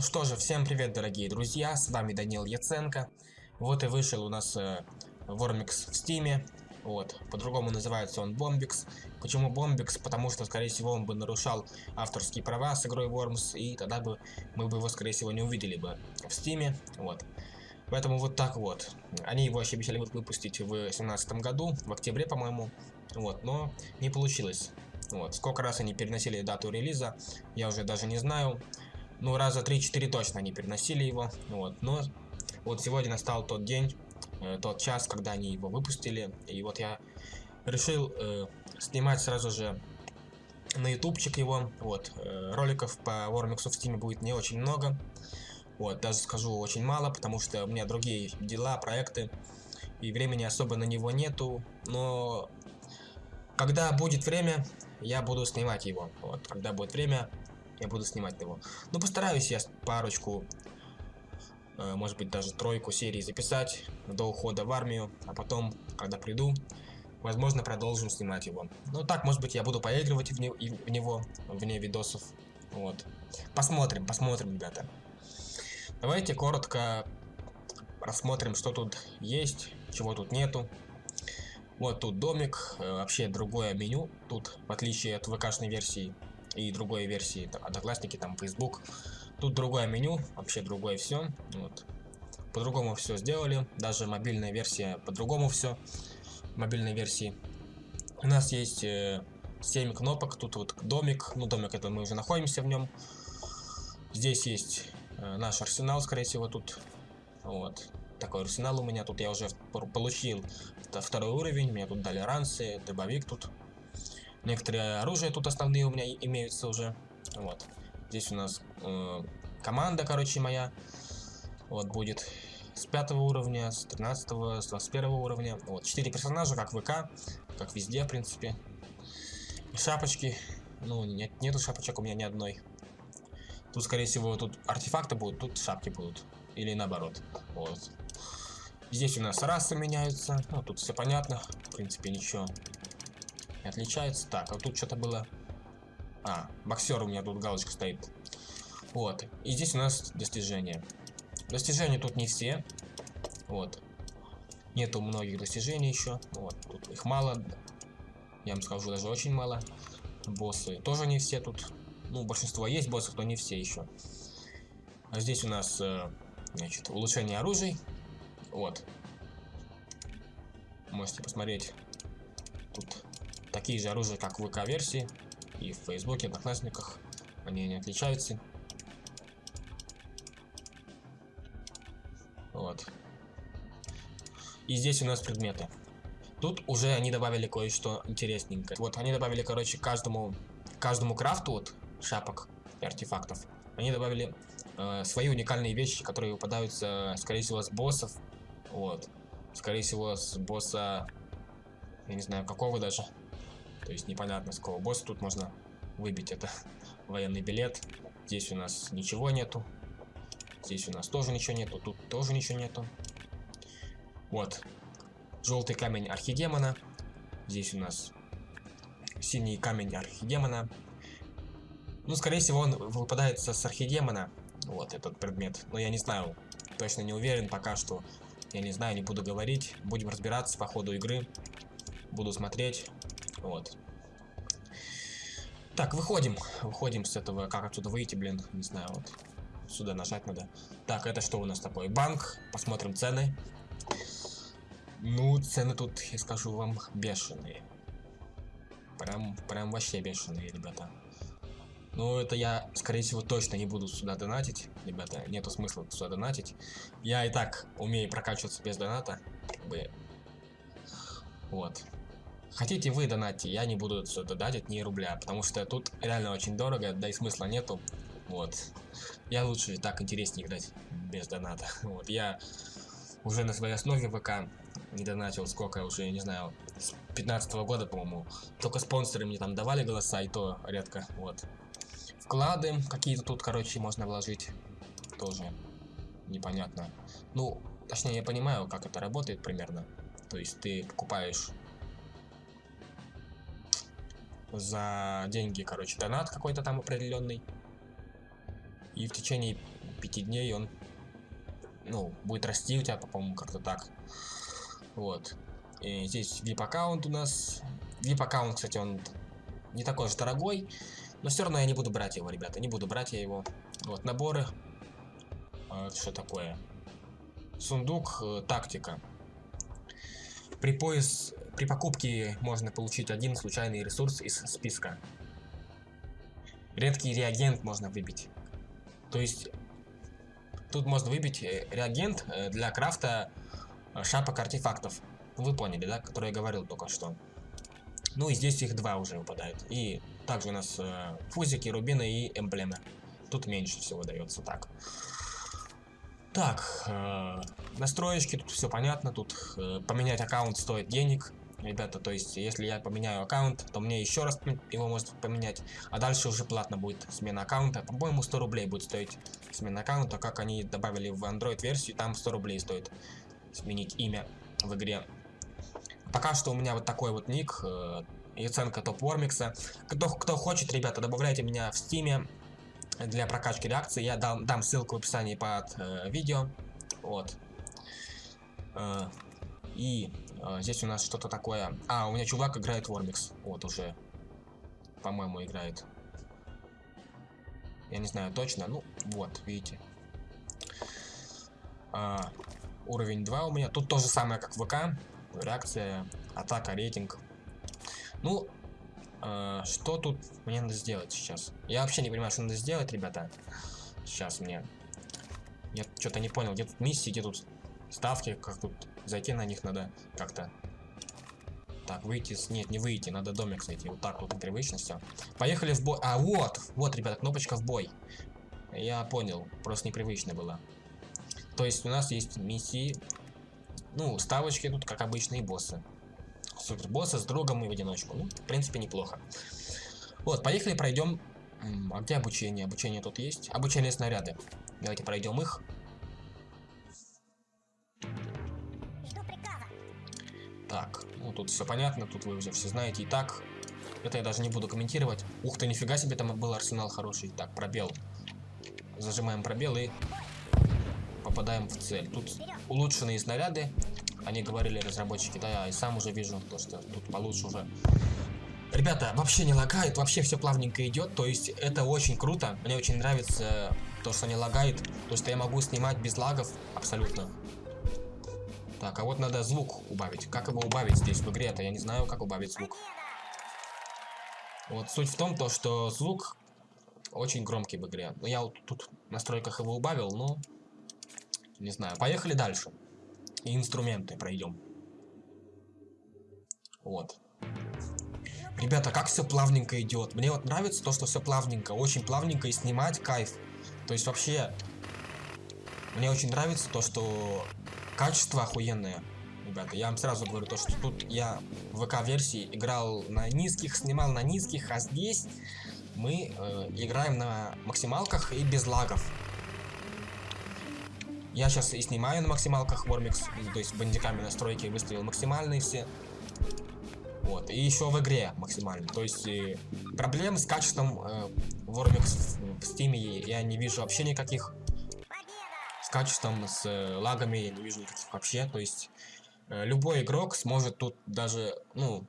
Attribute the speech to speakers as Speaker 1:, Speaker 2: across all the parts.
Speaker 1: Ну что же, всем привет, дорогие друзья, с вами Данил Яценко. Вот и вышел у нас э, Вормикс в Стиме. Вот, по-другому называется он Бомбикс. Почему Бомбикс? Потому что, скорее всего, он бы нарушал авторские права с игрой Worms, и тогда бы мы бы его, скорее всего, не увидели бы в Стиме. Вот. Поэтому вот так вот. Они его вообще обещали выпустить в 2017 году, в октябре, по-моему. Вот, но не получилось. Вот, сколько раз они переносили дату релиза, я уже даже не знаю. Ну, раза 3-4 точно они переносили его. Вот, но вот сегодня настал тот день, э, тот час, когда они его выпустили. И вот я решил э, снимать сразу же на ютубчик его. Вот, э, роликов по Вормиксу в стиме будет не очень много. Вот, даже скажу очень мало, потому что у меня другие дела, проекты. И времени особо на него нету. Но когда будет время, я буду снимать его. Вот, когда будет время, я буду снимать его. Ну, постараюсь я парочку, э, может быть, даже тройку серий записать до ухода в армию, а потом, когда приду, возможно, продолжим снимать его. Ну, так, может быть, я буду поигрывать в, не в него, вне видосов. Вот. Посмотрим, посмотрим, ребята. Давайте коротко рассмотрим, что тут есть, чего тут нету. Вот тут домик, э, вообще другое меню. Тут, в отличие от ВКшной версии и другой версии, Одноклассники, там, Facebook, тут другое меню, вообще другое все. Вот. По-другому все сделали, даже мобильная версия по-другому все. Мобильной версии. У нас есть э, 7 кнопок, тут вот домик, ну домик это мы уже находимся в нем. Здесь есть э, наш арсенал, скорее всего, тут. Вот такой арсенал у меня. Тут я уже получил второй уровень. Мне тут дали ранцы, дробовик тут. Некоторые оружия тут основные у меня имеются уже. Вот. Здесь у нас э, команда, короче, моя. Вот будет с 5 уровня, с 13, с 21 уровня. Вот, 4 персонажа, как ВК, как везде, в принципе. Шапочки. Ну, нет, нету шапочек у меня ни одной. Тут, скорее всего, тут артефакты будут, тут шапки будут. Или наоборот. Вот. Здесь у нас расы меняются. Ну, тут все понятно. В принципе, ничего не отличается. Так, а тут что-то было... А, боксер у меня тут галочка стоит. Вот. И здесь у нас достижения. Достижения тут не все. Вот. Нету многих достижений еще. Вот. Тут их мало. Я вам скажу, даже очень мало. Боссы тоже не все тут. Ну, большинство есть боссов, но не все еще. А здесь у нас, э, значит, улучшение оружий. Вот. Можете посмотреть. Тут такие же оружия, как в ВК-версии. И в Фейсбуке, Одноклассниках. Они не отличаются. Вот. И здесь у нас предметы. Тут уже они добавили кое-что интересненькое. Вот они добавили, короче, каждому, каждому крафту вот шапок и артефактов. Они добавили э, свои уникальные вещи, которые выпадаются, скорее всего, с боссов вот. Скорее всего, с босса... Я не знаю, какого даже. То есть непонятно, с какого босса тут можно выбить это. Военный билет. Здесь у нас ничего нету. Здесь у нас тоже ничего нету. Тут тоже ничего нету. Вот. Желтый камень архидемона. Здесь у нас синий камень архидемона. Ну, скорее всего, он выпадает с архидемона. Вот этот предмет. Но я не знаю. Точно не уверен пока что. Я не знаю, не буду говорить. Будем разбираться по ходу игры. Буду смотреть. Вот. Так, выходим. Выходим с этого. Как отсюда выйти, блин? Не знаю, вот. Сюда нажать надо. Так, это что у нас такое? Банк. Посмотрим цены. Ну, цены тут, я скажу вам, бешеные. Прям, прям вообще бешеные, ребята. Ну, это я, скорее всего, точно не буду сюда донатить. Ребята, нету смысла сюда донатить. Я и так умею прокачиваться без доната. Как бы... Вот. Хотите вы донатьте, я не буду сюда донатить ни рубля, потому что тут реально очень дорого, да и смысла нету. Вот. Я лучше так интереснее играть без доната. Вот. Я уже на своей основе ВК не донатил сколько уже, я не знаю, с 15 -го года, по-моему. Только спонсоры мне там давали голоса, и то редко. Вот. Вклады какие-то тут, короче, можно вложить. Тоже непонятно. Ну, точнее, я понимаю, как это работает примерно. То есть ты покупаешь за деньги, короче, донат какой-то там определенный. И в течение 5 дней он, ну, будет расти у тебя, по-моему, как-то так. Вот. И здесь VIP аккаунт у нас. VIP аккаунт, кстати, он не такой же дорогой. Но все равно я не буду брать его, ребята. Не буду брать я его. Вот, наборы. А, что такое? Сундук, э, тактика. При пояс... При покупке можно получить один случайный ресурс из списка. Редкий реагент можно выбить. То есть, тут можно выбить э, реагент э, для крафта шапок артефактов. Вы поняли, да? Который я говорил только что. Ну и здесь их два уже выпадает. И также у нас э, фузики, рубины и эмблемы. Тут меньше всего дается так. Так, э, настроечки, тут все понятно. Тут э, поменять аккаунт стоит денег. Ребята, то есть, если я поменяю аккаунт, то мне еще раз его может поменять. А дальше уже платно будет смена аккаунта. По-моему, 100 рублей будет стоить смена аккаунта. Как они добавили в Android версию, там 100 рублей стоит сменить имя в игре. Пока что у меня вот такой вот ник, э, и оценка топ Вормикса. Кто, кто хочет, ребята, добавляйте меня в стиме для прокачки реакции. Я дам, дам ссылку в описании под э, видео. Вот. Э, и э, здесь у нас что-то такое. А, у меня чувак играет Вормикс. Вот уже, по-моему, играет. Я не знаю точно. Ну, вот, видите. А, уровень 2 у меня. Тут то же самое, как в ВК реакция, атака, рейтинг. Ну, э, что тут мне надо сделать сейчас? Я вообще не понимаю, что надо сделать, ребята. Сейчас мне. Я что-то не понял, где тут миссии, где тут ставки, как тут зайти на них надо как-то. Так, выйти, нет, не выйти, надо домик зайти, вот так вот непривычно все. Поехали в бой, а вот, вот, ребята, кнопочка в бой. Я понял, просто непривычно было. То есть у нас есть миссии, ну, ставочки тут, как обычные боссы. Супер боссы с другом и в одиночку. Ну, в принципе, неплохо. Вот, поехали, пройдем. А где обучение? Обучение тут есть. Обучение снаряды. Давайте пройдем их. Так, ну тут все понятно, тут вы уже все знаете и так. Это я даже не буду комментировать. Ух ты, нифига себе, там был арсенал хороший. Так, пробел. Зажимаем пробел и попадаем в цель. Тут улучшенные снаряды, они говорили разработчики, да, я и сам уже вижу, то, что тут получше уже. Ребята, вообще не лагает, вообще все плавненько идет, то есть это очень круто, мне очень нравится то, что не лагает, то, что я могу снимать без лагов абсолютно. Так, а вот надо звук убавить. Как его убавить здесь в игре-то? Я не знаю, как убавить звук. Вот суть в том, то, что звук очень громкий в игре. Ну, я вот тут в настройках его убавил, но не знаю. Поехали дальше. И инструменты пройдем. Вот. Ребята, как все плавненько идет. Мне вот нравится то, что все плавненько. Очень плавненько и снимать кайф. То есть вообще... Мне очень нравится то, что качество охуенное. Ребята, я вам сразу говорю, то, что тут я в ВК-версии играл на низких, снимал на низких, а здесь мы э, играем на максималках и без лагов. Я сейчас и снимаю на максималках Вормикс, то есть бандиками настройки выставил максимальные все. Вот, и еще в игре максимально. То есть и проблем с качеством э, Вормикс в Steam я не вижу вообще никаких. Качеством, с э, лагами я не вижу никаких вообще. То есть э, любой игрок сможет тут даже, ну,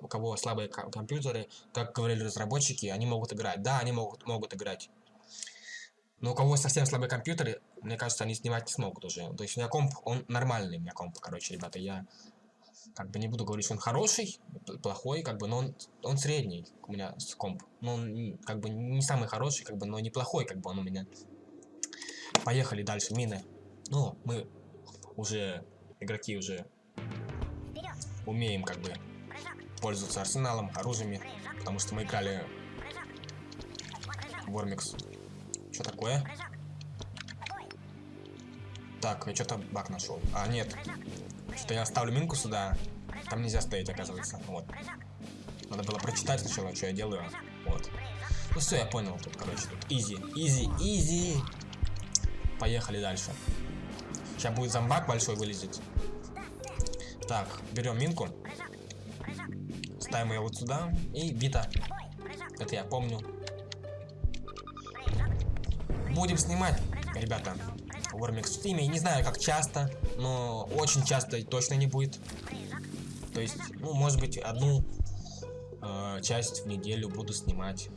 Speaker 1: у кого слабые компьютеры, как говорили разработчики, они могут играть. Да, они могут, могут играть. Но у кого совсем слабые компьютеры, мне кажется, они снимать не смогут уже. То есть у меня комп, он нормальный, у меня комп, короче, ребята, я как бы не буду говорить, что он хороший, плохой, как бы, но он, он средний у меня с комп. Но он как бы не самый хороший, как бы, но неплохой, как бы он у меня. Поехали дальше, мины. Ну, мы уже, игроки уже умеем, как бы, пользоваться арсеналом, оружиями, потому что мы играли Вормикс что такое? Так, я что-то баг нашел. А, нет. Что я ставлю минку сюда. Там нельзя стоять, оказывается. Вот. Надо было прочитать сначала, что я делаю. Вот. Ну все, я понял. Тут, короче, тут easy, easy, easy. Поехали дальше. Сейчас будет зомбак большой вылезет. Так, берем минку. Ставим ее вот сюда. И бита. Это я помню. Будем снимать. ребята, Вормикс в стиме. Не знаю, как часто, но очень часто точно не будет. То есть, ну, может быть, одну э, часть в неделю буду снимать.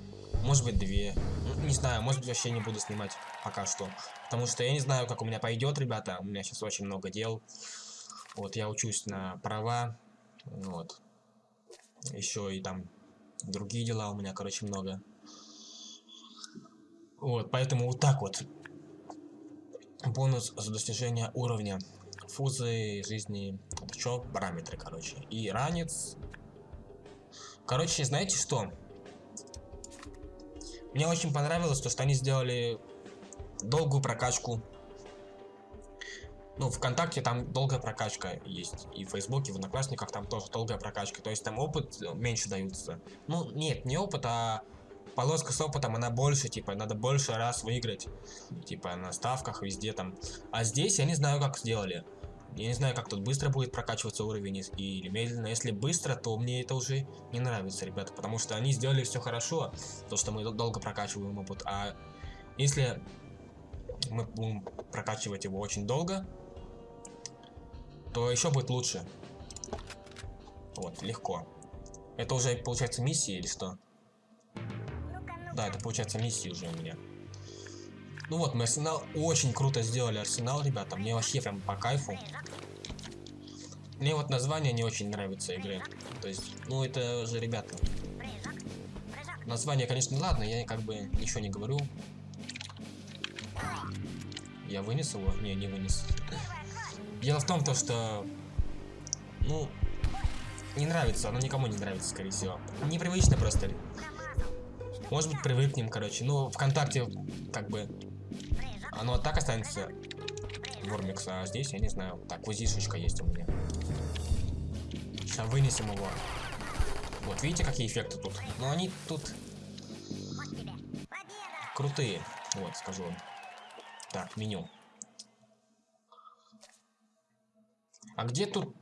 Speaker 1: Может быть, две. Ну, не знаю, может быть, вообще не буду снимать пока что. Потому что я не знаю, как у меня пойдет, ребята. У меня сейчас очень много дел. Вот, я учусь на права. Вот. Еще и там другие дела у меня, короче, много. Вот, поэтому вот так вот. Бонус за достижение уровня. Фузы жизни. Это что? Параметры, короче. И ранец. Короче, знаете что? Мне очень понравилось то, что они сделали долгую прокачку. Ну, ВКонтакте там долгая прокачка есть. И в Фейсбуке, в Одноклассниках там тоже долгая прокачка. То есть там опыт меньше даются. Ну, нет, не опыт, а полоска с опытом, она больше, типа, надо больше раз выиграть. Типа, на ставках, везде там. А здесь я не знаю, как сделали. Я не знаю, как тут быстро будет прокачиваться уровень или медленно. Если быстро, то мне это уже не нравится, ребята. Потому что они сделали все хорошо, то, что мы долго прокачиваем опыт. А если мы будем прокачивать его очень долго, то еще будет лучше. Вот, легко. Это уже получается миссия или что? Да, это получается миссия уже у меня. Ну вот, мы арсенал очень круто сделали арсенал, ребята. Мне вообще прям по кайфу. Мне вот название не очень нравится игры. То есть, ну это же, ребята. Название, конечно, ладно, я как бы ничего не говорю. Я вынес его? Не, не вынес. Дело в том, то, что... Ну... Не нравится, оно никому не нравится, скорее всего. Непривычно просто. Может быть, привыкнем, короче. Ну, ВКонтакте, как бы... Оно так останется. Вормикс, а здесь, я не знаю. Так, узишечка есть у меня. Сейчас вынесем его. Вот, видите, какие эффекты тут? Но они тут... Крутые. Вот, скажу вам. Так, меню. А где тут...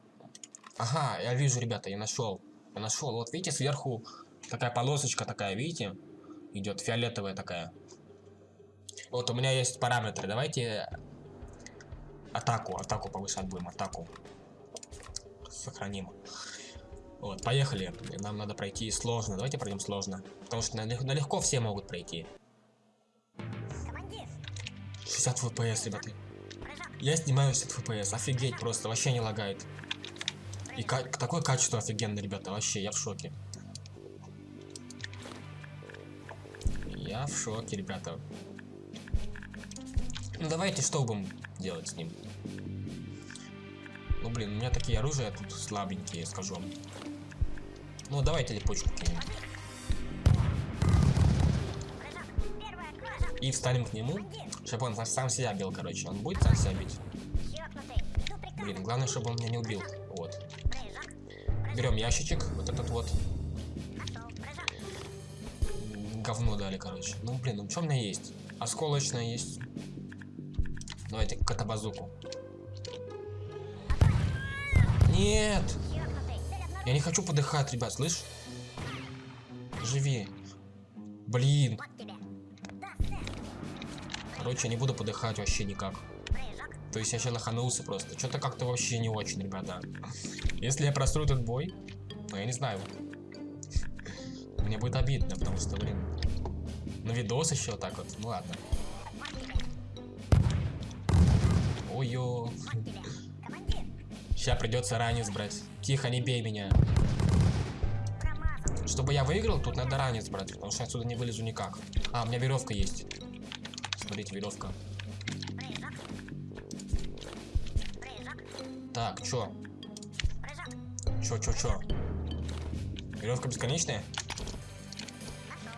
Speaker 1: Ага, я вижу, ребята, я нашел. Я нашел. Вот видите, сверху такая полосочка такая, видите? Идет фиолетовая такая. Вот у меня есть параметры. Давайте атаку, атаку повышать будем, атаку. Сохраним. Вот, поехали. Нам надо пройти сложно. Давайте пройдем сложно. Потому что налегко все могут пройти. 60 FPS, ребята. Я снимаю 60 FPS, офигеть просто, вообще не лагает. И такое качество офигенное, ребята, вообще, я в шоке. Я в шоке, ребята. Ну давайте что будем делать с ним? Ну блин, у меня такие оружия тут слабенькие, скажу вам. Ну давайте липучку кинем. И встанем к нему, чтобы он сам себя бил, короче. Он будет сам себя бить. Блин, главное, чтобы он меня не убил. Вот. Берем ящичек, вот этот вот. Говно дали, короче. Ну, блин, ну что у меня есть? Осколочная есть. Давайте катабазуку. Нет! Я не хочу подыхать, ребят, слышь? Живи. Блин. Короче, я не буду подыхать вообще никак. То есть я сейчас лоханулся просто. Что-то как-то вообще не очень, ребята. Если я просру этот бой, ну я не знаю. Мне будет обидно, потому что, блин. На видос еще так вот. Ну ладно. Ой-ё. Сейчас придется ранец брать. Тихо, не бей меня. Чтобы я выиграл, тут надо ранец брать, потому что я отсюда не вылезу никак. А, у меня веревка есть. Смотрите, веревка. Так, чё? Чё, чё, чё? Веревка бесконечная?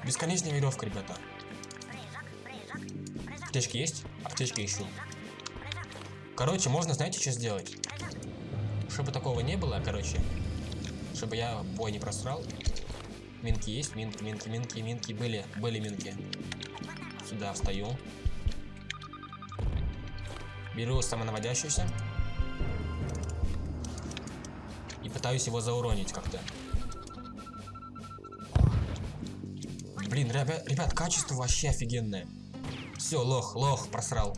Speaker 1: Бесконечная веревка, ребята. Аптечки есть? Аптечки ищу. Короче, можно, знаете, что сделать? Чтобы такого не было, короче. Чтобы я бой не просрал. Минки есть? Минки, минки, минки, минки. Были, были минки. Сюда встаю. Беру самонаводящуюся. И пытаюсь его зауронить как-то. Блин, ребят, ребят, качество вообще офигенное. Все, лох, лох, просрал.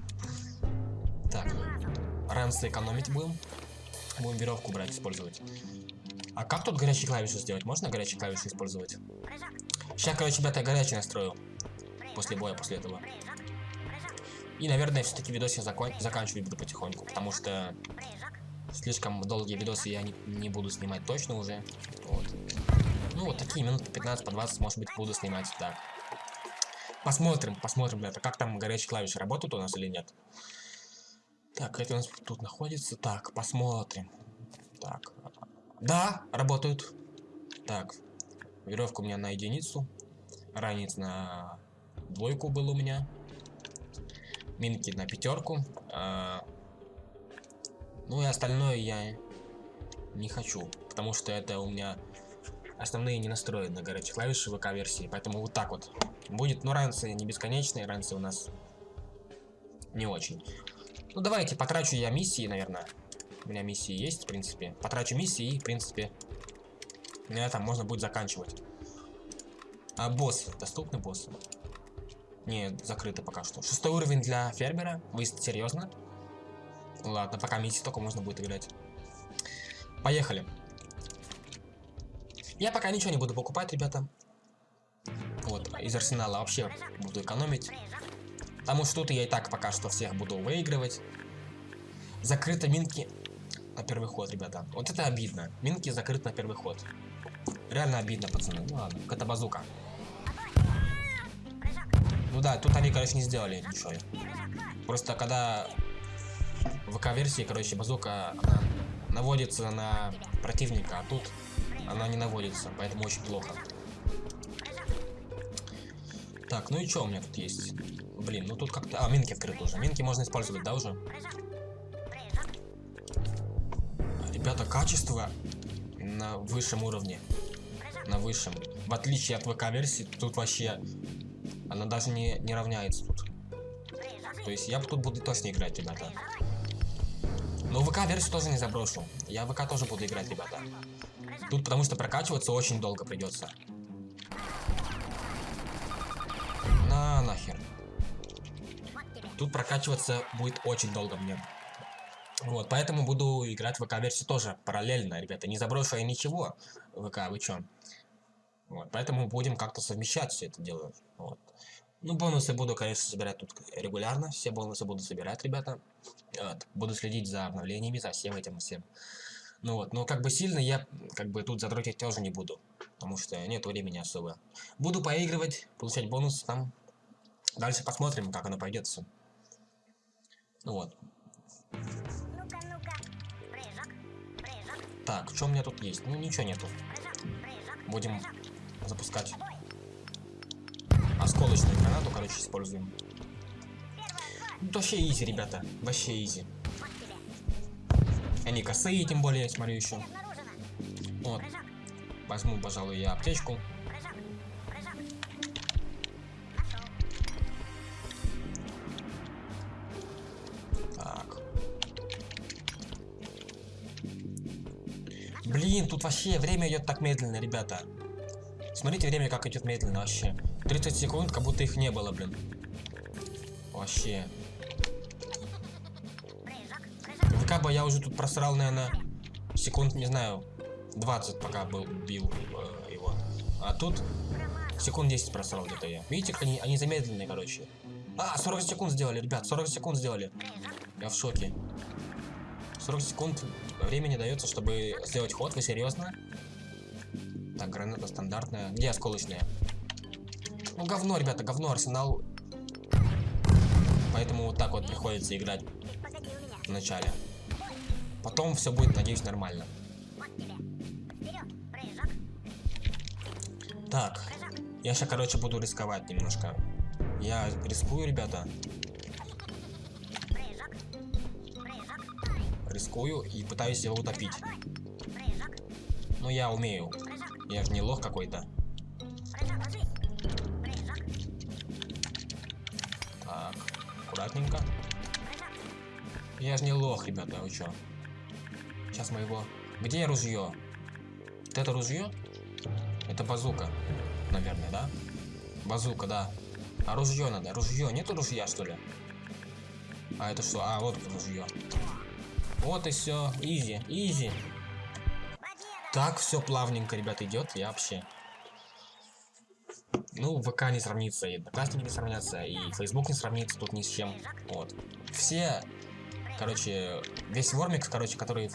Speaker 1: Ранцы экономить будем. Будем веревку брать, использовать. А как тут горячие клавиши сделать? Можно горячие клавиши использовать? Сейчас, короче, ребята, я горячий настрою. После боя, после этого. И, наверное, все-таки видос я закон заканчивать буду потихоньку, потому что слишком долгие видосы я не, не буду снимать точно уже. Вот. Ну, вот такие минут 15 по 20, может быть, буду снимать так. Посмотрим, посмотрим, ребята, как там горячие клавиши работают у нас или нет. Так, это у нас тут находится. Так, посмотрим. Так. Да, работают. Так, веревка у меня на единицу. Ранец на двойку был у меня. Минки на пятерку. А, ну и остальное я не хочу. Потому что это у меня основные не настроены на горячие клавиши ВК-версии. Поэтому вот так вот будет. Но ранцы не бесконечные. Ранцы у нас не очень. Ну давайте потрачу я миссии, наверное. У меня миссии есть, в принципе. Потрачу миссии и, в принципе, на этом можно будет заканчивать. А босс. Доступный босс? Не, закрыто пока что. Шестой уровень для фермера? Вы серьезно? Ладно, пока миссии только можно будет играть. Поехали. Я пока ничего не буду покупать, ребята. Вот, из арсенала вообще буду экономить. Потому что тут я и так пока что всех буду выигрывать. Закрыты минки на первый ход, ребята. Вот это обидно. Минки закрыты на первый ход. Реально обидно, пацаны. Ну ладно, это базука. Ну да, тут они, короче, не сделали ничего. Просто когда в ВК-версии, короче, базука она наводится на противника, а тут она не наводится, поэтому очень плохо. Так, ну и что у меня тут есть? Блин, ну тут как-то... А, минки открыты уже. Минки можно использовать, да, уже? Ребята, качество на высшем уровне. На высшем. В отличие от ВК-версии, тут вообще она даже не, не равняется тут. То есть я тут буду точно играть, ребята. Но ВК-версию тоже не заброшу. Я ВК тоже буду играть, ребята. Тут потому что прокачиваться очень долго придется. На нахер. Тут прокачиваться будет очень долго мне. Вот, поэтому буду играть в ВК-версию тоже параллельно, ребята. Не заброшу я ничего. ВК, вы чё? Вот, поэтому будем как-то совмещать все это дело. Вот. Ну, бонусы буду, конечно, собирать тут регулярно. Все бонусы буду собирать, ребята. Вот. Буду следить за обновлениями, за всем этим всем. Ну вот, но как бы сильно я как бы тут задротить тоже не буду. Потому что нет времени особо. Буду поигрывать, получать бонусы там. Дальше посмотрим, как оно пойдет все. Ну вот. Так, что у меня тут есть? Ну, ничего нету. Будем запускать осколочную гранату, короче, используем. Ну, вообще изи, ребята. Вообще изи. Они косые, тем более, я смотрю еще. Вот. Возьму, пожалуй, я аптечку. Блин, тут вообще время идет так медленно, ребята. Смотрите, время как идет медленно вообще. 30 секунд, как будто их не было, блин. Вообще. ВК бы я уже тут просрал, наверное, секунд, не знаю, 20 пока был, бил э, его. А тут секунд 10 просрал где-то я. Видите, как они, они замедленные, короче. А, 40 секунд сделали, ребят, 40 секунд сделали. Я в шоке. 40 секунд времени дается, чтобы сделать ход, вы серьезно? Так, граната стандартная. Где осколочная? Ну, говно, ребята, говно, арсенал. Поэтому вот так вот приходится играть в начале. Потом все будет, надеюсь, нормально. Так, я сейчас, короче, буду рисковать немножко. Я рискую, ребята. Рискую и пытаюсь его утопить. Но я умею. Я же не лох какой-то. Так, аккуратненько. Я же не лох, ребята, вы чё? Сейчас мы его... Где ружье? Вот это ружье? Это базука, наверное, да? Базука, да. А ружье надо. Ружье. Нету ружья, что ли? А это что? А, вот ружье. Вот и все. Изи, изи. Так все плавненько, ребят, идет. Я вообще. Ну, ВК не сравнится, и Одноклассники не сравнятся, и Facebook не сравнится тут ни с чем. Вот. Все, короче, весь Вормикс, короче, который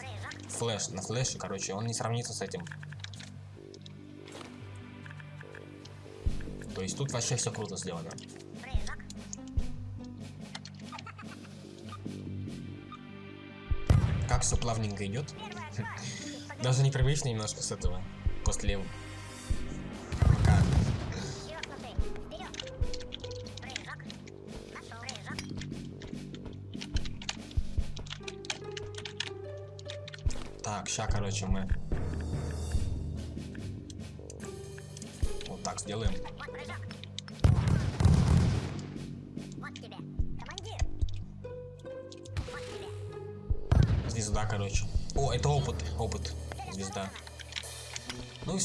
Speaker 1: флеш, на флеше, короче, он не сравнится с этим. То есть тут вообще все круто сделано. Как все плавненько идет. Даже непривычно немножко с этого. После. Так, ща, короче, мы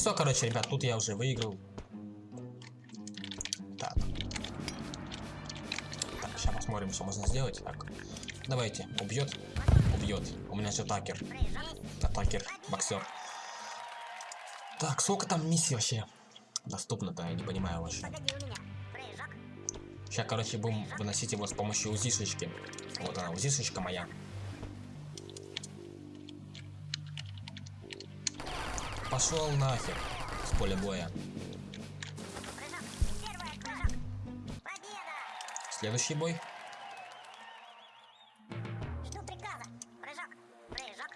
Speaker 1: все, короче, ребят, тут я уже выиграл. Так. Так, сейчас посмотрим, что можно сделать. Так, давайте, убьет, убьет. У меня же атакер. Атакер, боксер. Так, сколько там миссий вообще доступно-то, я не понимаю вообще. Сейчас, короче, будем выносить его с помощью узишечки. Вот она, узишечка моя. Пошел нахер с поля боя. Следующий бой.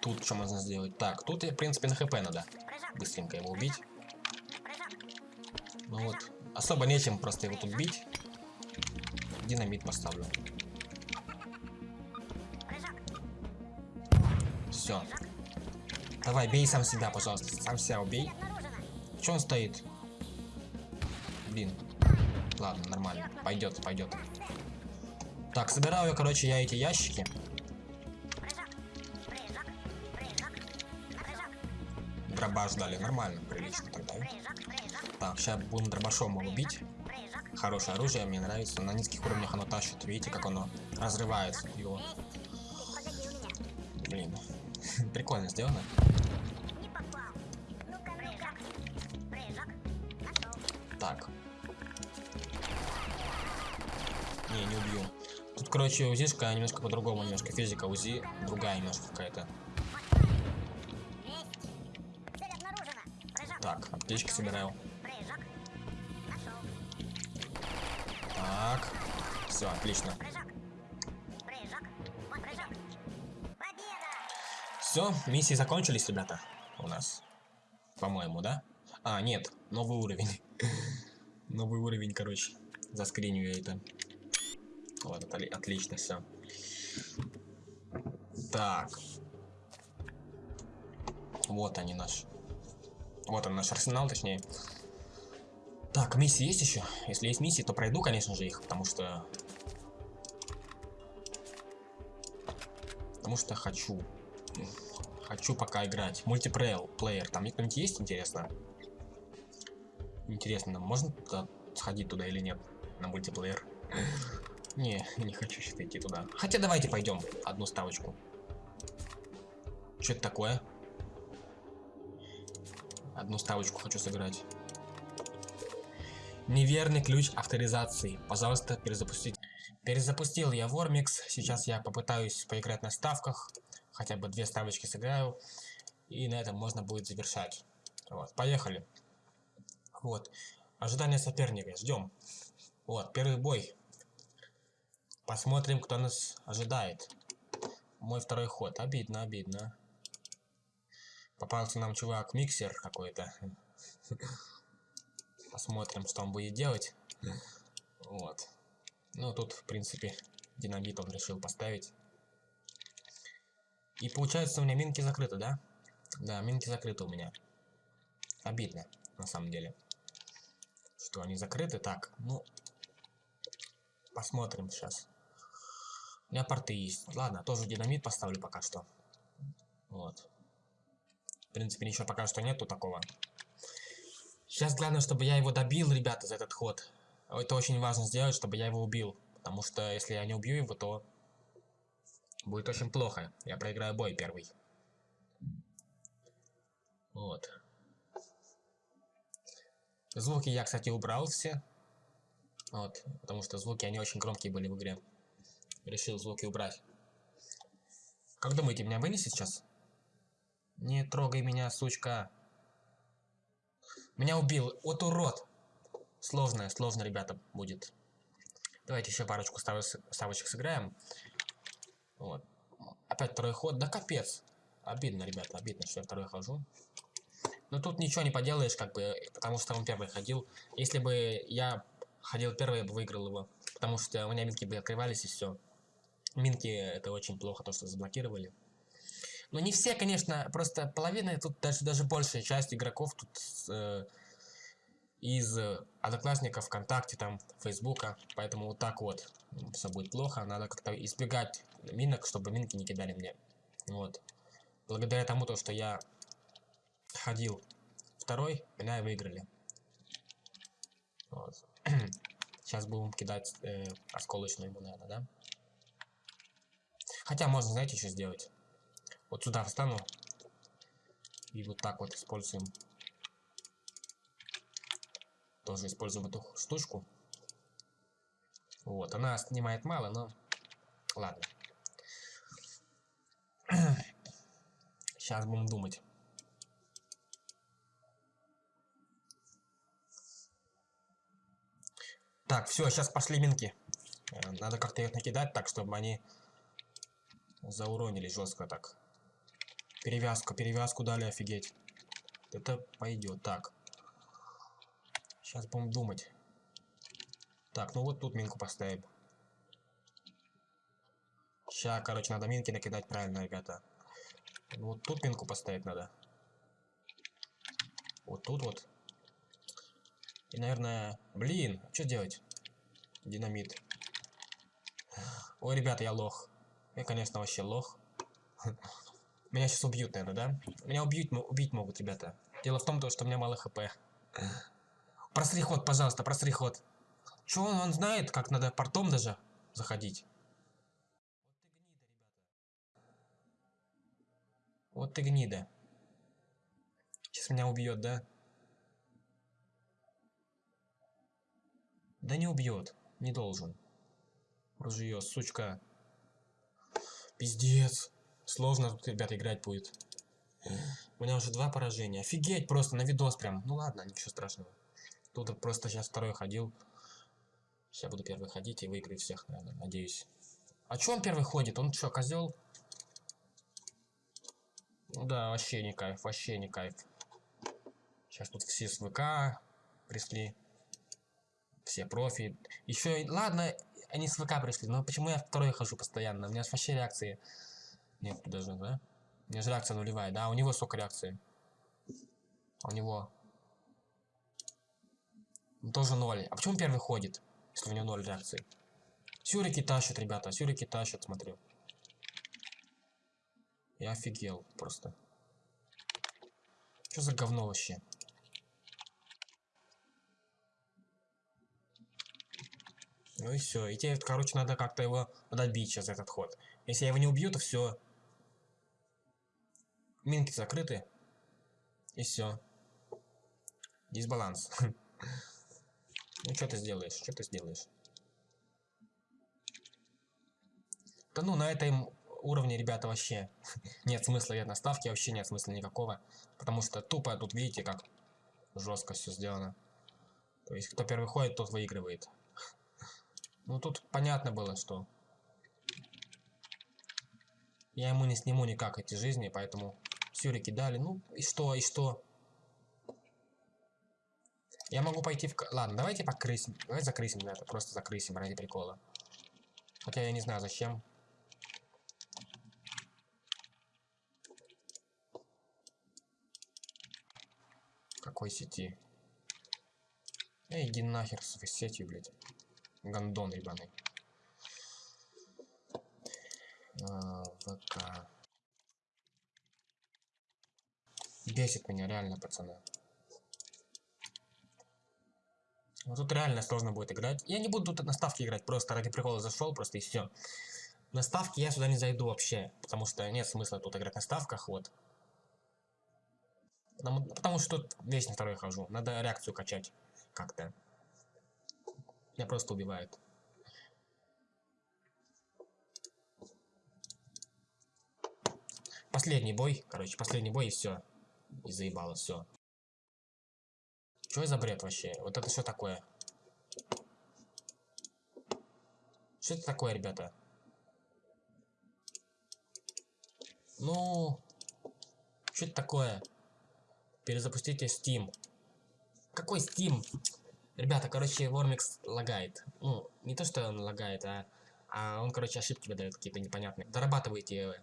Speaker 1: Тут что можно сделать? Так, тут, в принципе, на хп надо. Быстренько его убить. Ну вот, особо нечем просто его тут бить. Динамит поставлю. Все. Давай, бей сам себя, пожалуйста. Сам себя убей. Че он стоит? Блин. Ладно, нормально. Пойдет, пойдет. Так, собираю, короче, я эти ящики. Дробаш дали, нормально, прилично тогда. Так, сейчас будем дробашом его бить. Хорошее оружие, мне нравится. На низких уровнях оно тащит. Видите, как оно разрывает его. Блин. Прикольно сделано. Так. Не, не убью. Тут, короче, УЗИшка немножко по-другому, немножко физика УЗИ другая немножко какая-то. Так, аптечки собираю. Так. Все, отлично. Все, миссии закончились, ребята. У нас. По-моему, да? А, нет, новый уровень. новый уровень, короче. Заскриню я это. Вот, отли отлично, все. Так. Вот они наш. Вот он наш арсенал, точнее. Так, миссии есть еще? Если есть миссии, то пройду, конечно же, их, потому что... Потому что хочу. Хочу пока играть. Мультиплеер, плеер. Там кто-нибудь есть, интересно? Интересно, можно туда сходить туда или нет? На мультиплеер? Не, не хочу сейчас идти туда. Хотя давайте пойдем. Одну ставочку. Что это такое? Одну ставочку хочу сыграть. Неверный ключ авторизации. Пожалуйста, перезапустить. Перезапустил я Вормикс. Сейчас я попытаюсь поиграть на ставках. Хотя бы две ставочки сыграю. И на этом можно будет завершать. Вот, поехали. Вот. Ожидание соперника. Ждем. Вот, первый бой. Посмотрим, кто нас ожидает. Мой второй ход. Обидно, обидно. Попался нам чувак, миксер какой-то. Посмотрим, что он будет делать. Вот. Ну, тут, в принципе, динамит он решил поставить. И получается, у меня минки закрыты, да? Да, минки закрыты у меня. Обидно, на самом деле. Что они закрыты. Так, ну... Посмотрим сейчас. У меня порты есть. Ладно, тоже динамит поставлю пока что. Вот. В принципе, ничего пока что нету такого. Сейчас главное, чтобы я его добил, ребята, за этот ход. Это очень важно сделать, чтобы я его убил. Потому что если я не убью его, то Будет очень плохо. Я проиграю бой первый. Вот. Звуки я, кстати, убрал все. Вот, потому что звуки, они очень громкие были в игре. Решил звуки убрать. Как думаете, меня вынесет сейчас? Не трогай меня, сучка. Меня убил. Вот урод. Сложно, сложно, ребята, будет. Давайте еще парочку ставочек сыграем. Вот. Опять второй ход. Да капец. Обидно, ребята, обидно, что я второй хожу. Но тут ничего не поделаешь, как бы, потому что он первый ходил. Если бы я ходил первый, я бы выиграл его. Потому что у меня минки бы открывались и все. Минки это очень плохо, то, что заблокировали. Но не все, конечно, просто половина, тут даже, даже большая часть игроков тут э, из одноклассников ВКонтакте, там, Фейсбука. Поэтому вот так вот все будет плохо. Надо как-то избегать минок, чтобы минки не кидали мне. Вот. Благодаря тому, то, что я ходил второй, меня и выиграли. Вот. Сейчас будем кидать э, осколочную ему, наверное, да? Хотя можно, знаете, что сделать? Вот сюда встану. И вот так вот используем. Тоже используем эту штучку. Вот, она снимает мало, но ладно. Сейчас будем думать. Так, все, сейчас пошли минки. Э, надо как-то их накидать так, чтобы они зауронили жестко так. Перевязку, перевязку дали, офигеть. Это пойдет. Так. Сейчас будем думать. Так, ну вот тут минку поставим. Сейчас, короче, надо минки накидать правильно, ребята. Вот тут минку поставить надо. Вот тут вот. И, наверное... Блин, что делать? Динамит. Ой, ребята, я лох. Я, конечно, вообще лох. Меня сейчас убьют, наверное, да? Меня убьют, убить могут, ребята. Дело в том, что у меня мало хп. Просри ход, пожалуйста, просри ход. Чё он, он знает, как надо портом даже заходить? Вот ты гнида. Сейчас меня убьет, да? Да не убьет. Не должен. Ружье, сучка. Пиздец. Сложно тут, ребят, играть будет. У меня уже два поражения. Офигеть, просто на видос прям. Ну ладно, ничего страшного. Тут просто сейчас второй ходил. Сейчас буду первый ходить и выиграю всех, наверное, надеюсь. А чё он первый ходит? Он что, козел? Ну да, вообще не кайф, вообще не кайф. Сейчас тут все с ВК пришли. Все профи. Еще, ладно, они с ВК пришли, но почему я второй хожу постоянно? У меня вообще реакции нет даже, да? У меня же реакция нулевая, да? У него сколько реакции? У него тоже ноль. А почему первый ходит, если у него ноль реакции? Сюрики тащат, ребята, сюрики тащат, смотрю. Я офигел просто. Что за говно вообще? Ну и все. И тебе, короче, надо как-то его добить сейчас, этот ход. Если я его не убью, то все. Минки закрыты. И все. Дисбаланс. Ну что ты сделаешь? Что ты сделаешь? Да ну, на этом уровне, ребята, вообще нет смысла нет наставки, вообще нет смысла никакого. Потому что тупо тут, видите, как жестко все сделано. То есть, кто первый ходит, тот выигрывает. Ну, тут понятно было, что я ему не сниму никак эти жизни, поэтому сюрики дали. Ну, и что, и что? Я могу пойти в... Ладно, давайте покрысим. Давайте закрысим это. Просто закрысим ради прикола. Хотя я не знаю зачем. Какой сети? Эй, иди нахер с сетью, блядь. Гандон ебаный. А, ВК. Бесит меня реально, пацаны. Вот тут реально сложно будет играть. Я не буду тут на ставке играть, просто ради прикола зашел, просто и все. На ставки я сюда не зайду вообще, потому что нет смысла тут играть на ставках, вот. Потому, потому что тут весь на второй хожу. Надо реакцию качать как-то. Меня просто убивают. Последний бой, короче, последний бой и все. И заебало, все. Что за бред вообще? Вот это что такое? Что это такое, ребята? Ну, что это такое? Перезапустите Steam. Какой Steam? Ребята, короче, Вормикс лагает. Ну, не то, что он лагает, а, а он, короче, ошибки выдает какие-то непонятные. Дорабатывайте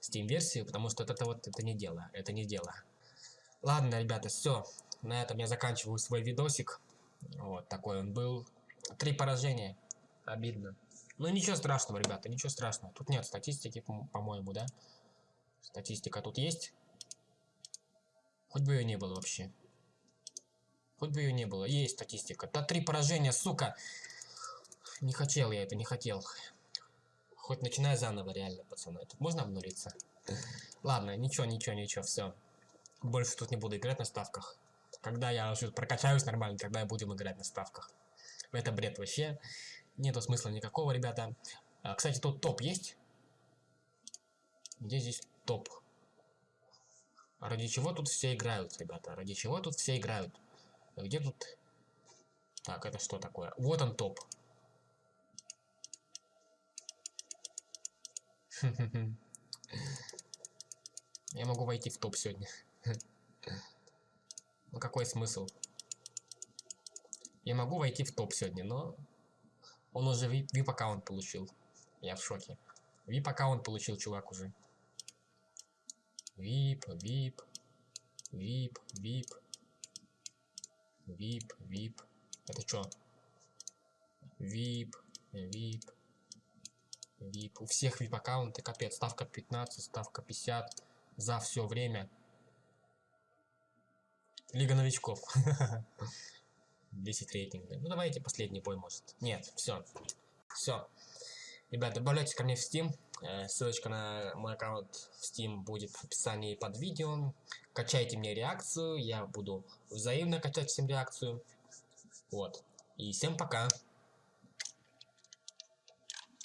Speaker 1: Steam-версию, потому что это вот это не дело. Это не дело. Ладно, ребята, все. На этом я заканчиваю свой видосик. Вот такой он был. Три поражения. Обидно. Ну ничего страшного, ребята, ничего страшного. Тут нет статистики, по-моему, да? Статистика тут есть. Хоть бы ее не было вообще. Хоть бы ее не было. Есть статистика. Да три поражения, сука. Не хотел я это, не хотел. Хоть начинай заново, реально, пацаны. Тут можно обнулиться? Ладно, ничего, ничего, ничего, все. Больше тут не буду играть на ставках. Когда я прокачаюсь нормально, тогда я будем играть на ставках. Это бред вообще. Нету смысла никакого, ребята. А, кстати, тут топ есть? Где здесь топ? Ради чего тут все играют, ребята? Ради чего тут все играют? Где тут... Так, это что такое? Вот он топ. Я могу войти в топ сегодня. Ну какой смысл? Я могу войти в топ сегодня, но... Он уже VIP аккаунт получил. Я в шоке. VIP аккаунт получил чувак уже. VIP, VIP, VIP, VIP, VIP, VIP. Это что? VIP, VIP, VIP. У всех VIP аккаунты, капец. Ставка 15, ставка 50 за все время. Лига новичков. 10 рейтинга. Ну давайте последний бой может. Нет, все. Все. Ребята, добавляйтесь ко мне в Steam. Э, ссылочка на мой аккаунт в Steam будет в описании под видео. Качайте мне реакцию. Я буду взаимно качать всем реакцию. Вот. И всем пока.